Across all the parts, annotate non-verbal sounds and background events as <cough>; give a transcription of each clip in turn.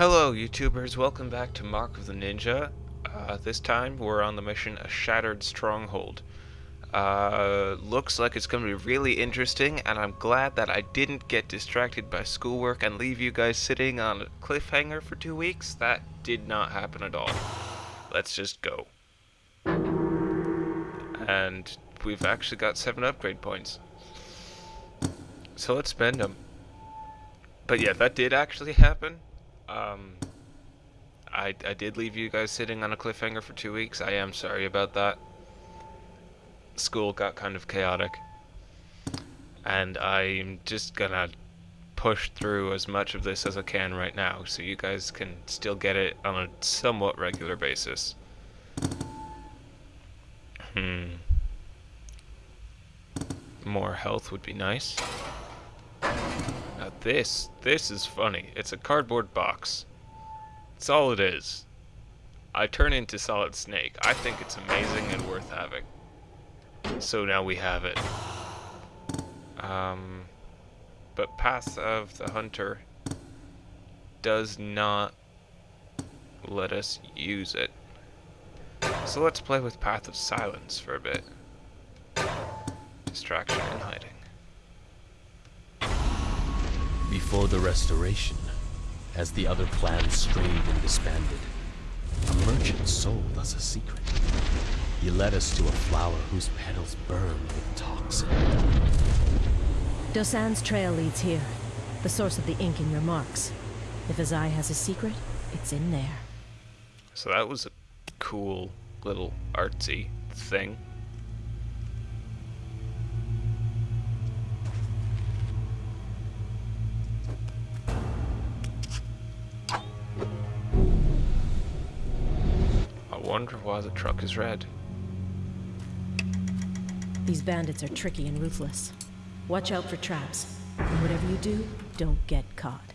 Hello, YouTubers. Welcome back to Mark of the Ninja. Uh, this time, we're on the mission A Shattered Stronghold. Uh, looks like it's going to be really interesting, and I'm glad that I didn't get distracted by schoolwork and leave you guys sitting on a cliffhanger for two weeks. That did not happen at all. Let's just go. And we've actually got seven upgrade points. So let's spend them. But yeah, that did actually happen. Um, I, I did leave you guys sitting on a cliffhanger for two weeks. I am sorry about that. School got kind of chaotic. And I'm just gonna push through as much of this as I can right now so you guys can still get it on a somewhat regular basis. Hmm. More health would be nice. This, this is funny. It's a cardboard box. That's all it is. I turn into Solid Snake. I think it's amazing and worth having. So now we have it. Um, but Path of the Hunter does not let us use it. So let's play with Path of Silence for a bit. Distraction and hiding. Before the restoration, as the other clans strayed and disbanded, a merchant sold us a secret. He led us to a flower whose petals burn with toxin. Dosan's trail leads here, the source of the ink in your marks. If Azai has a secret, it's in there. So that was a cool little artsy thing. Wonder why the truck is red. These bandits are tricky and ruthless. Watch out for traps. And whatever you do, don't get caught.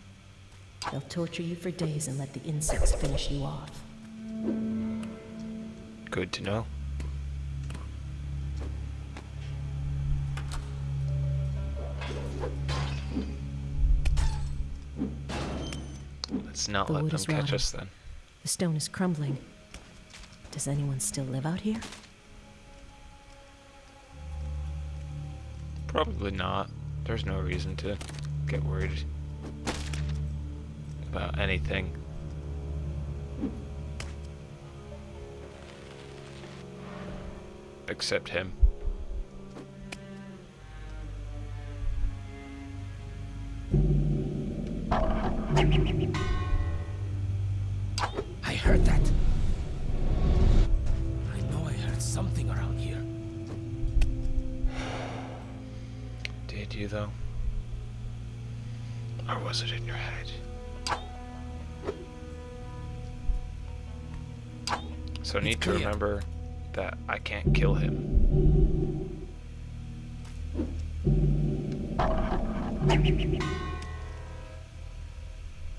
They'll torture you for days and let the insects finish you off. Good to know. Let's not The let them catch us then. The stone is crumbling. Does anyone still live out here? Probably not. There's no reason to get worried about anything. Except him. You though? Or was it in your head? So I need to remember that I can't kill him.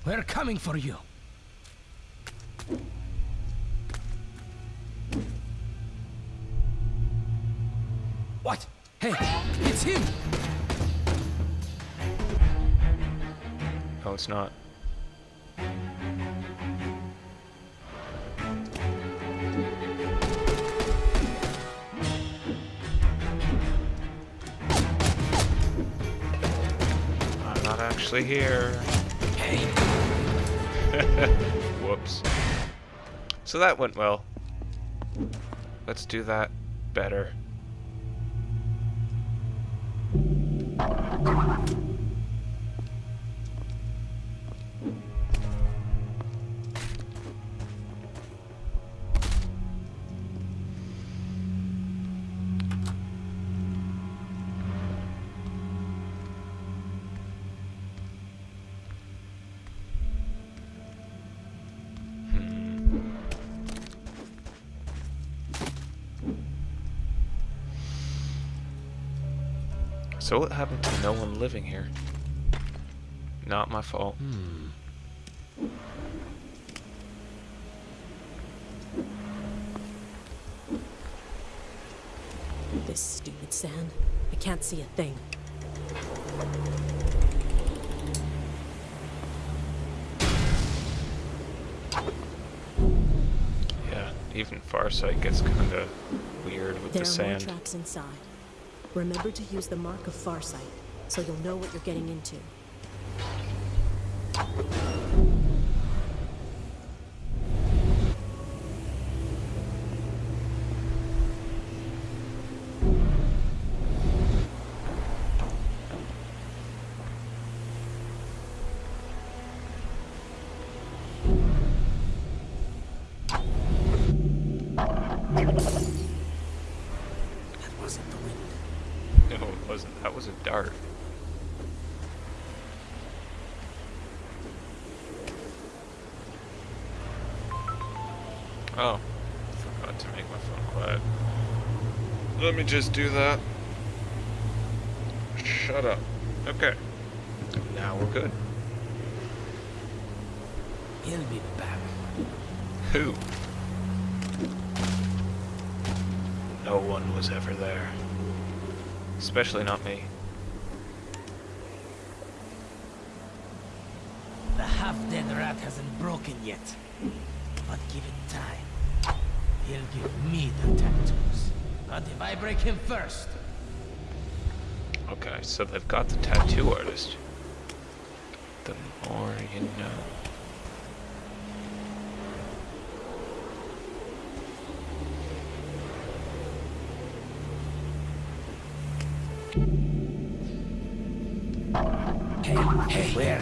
We're coming for you. What? Hey, it's him! No, it's not. I'm not actually here. Hey, <laughs> Whoops. So that went well. Let's do that better. So what happened to no one living here? Not my fault. Hmm. This stupid sand. I can't see a thing. Yeah, even Farsight gets kinda weird with there the sand. There are more traps inside. Remember to use the Mark of Farsight, so you'll know what you're getting into. Wasn't. That was a dart. Oh, forgot to make my phone quiet. Let me just do that. Shut up. Okay. Now we're good. He'll be back. Who? No one was ever there. Especially not me. The half-dead rat hasn't broken yet. But give it time. He'll give me the tattoos. But if I break him first, Okay, so they've got the tattoo artist. The more you know. Hey, where?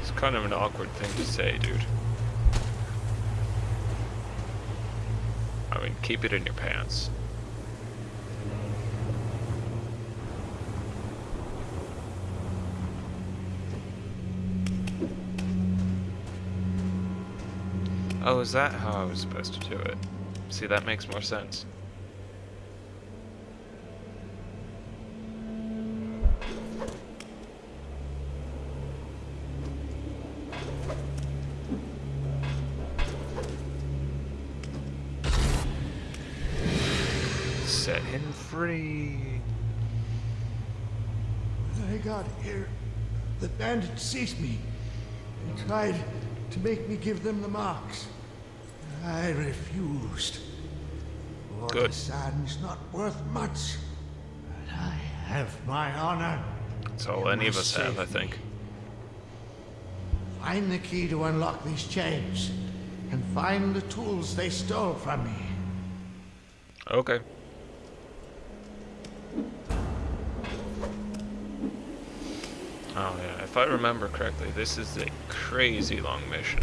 It's kind of an awkward thing to say, dude. I mean, keep it in your pants. Oh, is that how I was supposed to do it? See, that makes more sense. Set him free. When I got here, the bandits seized me and tried to make me give them the marks. I refused. Good. sand's not worth much, but I have my honor. That's all any of us have, I think. Find the key to unlock these chains, and find the tools they stole from me. Okay. Oh yeah, if I remember correctly, this is a crazy long mission.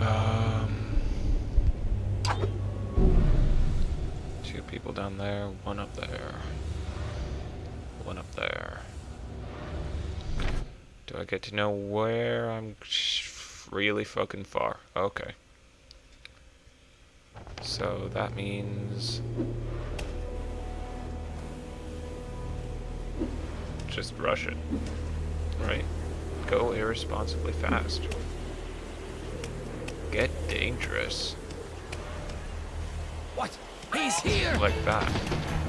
Um, two people down there, one up there, one up there. Do I get to know where I'm really fucking far? Okay. So that means just rush it, right? Go irresponsibly fast. Get dangerous. What? He's here! Like that.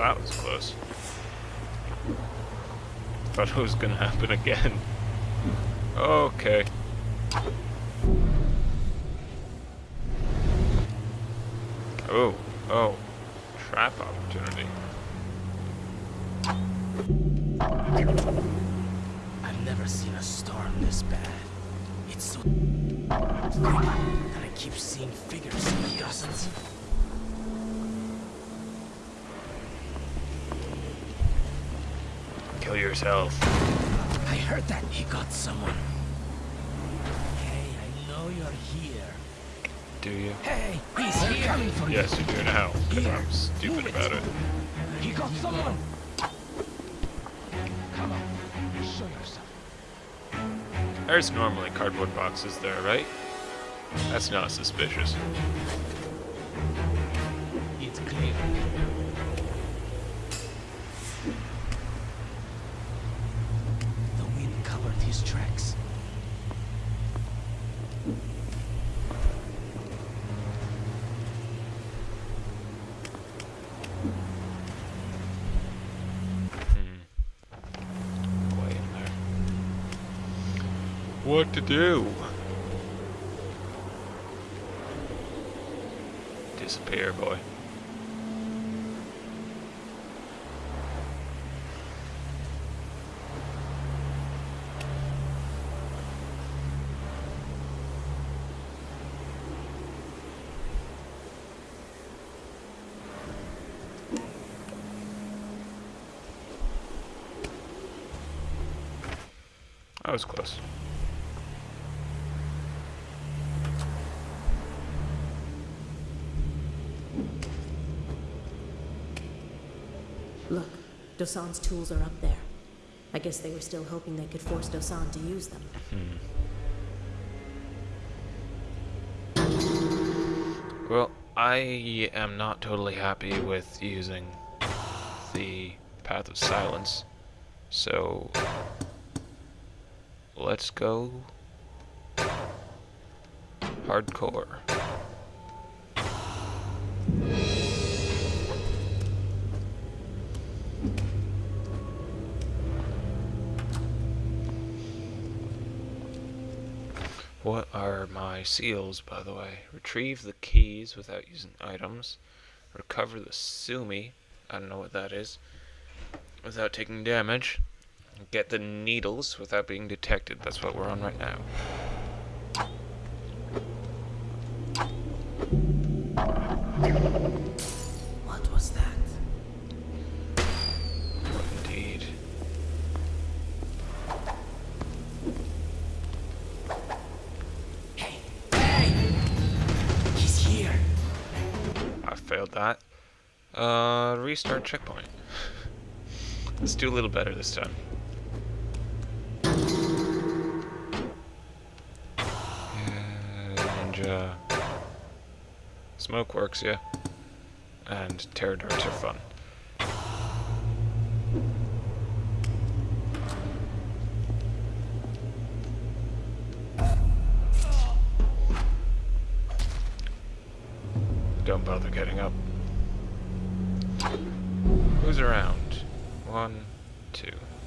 That was close. Thought it was gonna happen again. Okay. Oh, oh. Trap opportunity. I've never seen a storm this bad. It's so that I keep seeing figures in the dozens. Kill yourself. I heard that he got someone. Hey, I know you're here. Do you? Hey, he's here. coming for Yes, you do now. Because I'm stupid Move it. about it. you. He got someone. Come on, show yourself. There's normally cardboard boxes there, right? That's not suspicious. It's clear. The wind covered his tracks. Way in there. What to do? Disappear, boy. That was close. Dosan's tools are up there. I guess they were still hoping they could force Dosan to use them. Well, I am not totally happy with using the Path of Silence, so let's go hardcore. What are my seals, by the way? Retrieve the keys without using items. Recover the Sumi. I don't know what that is. Without taking damage. Get the needles without being detected. That's what we're on right now. What restart checkpoint. Let's do a little better this time. And, uh, smoke works, yeah. And terror darts are fun. Don't bother getting up. Who's around? One, two.